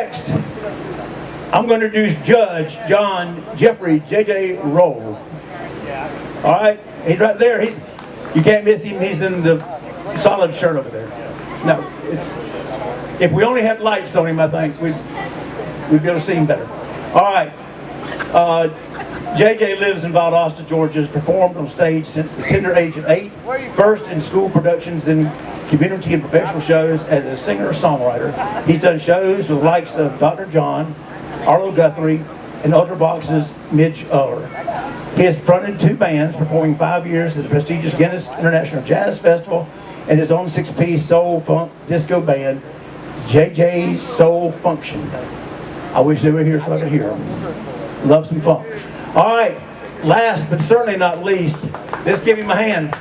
Next, I'm going to introduce Judge John Jeffrey J.J. Roll. All right, he's right there. He's you can't miss him. He's in the solid shirt over there. No, it's if we only had lights on him, I think we'd we'd be able to see him better. All right. Uh, JJ lives in Valdosta, Georgia, has performed on stage since the tender age of eight, first in school productions, then community and professional shows as a singer-songwriter. He's done shows with the likes of Dr. John, Arlo Guthrie, and Ultravox's Midge Uller. He has fronted two bands, performing five years at the prestigious Guinness International Jazz Festival and his own six-piece soul funk disco band, JJ's Soul Function. I wish they were here so I could hear them. Love some funk. All right, last but certainly not least, let's give him a hand.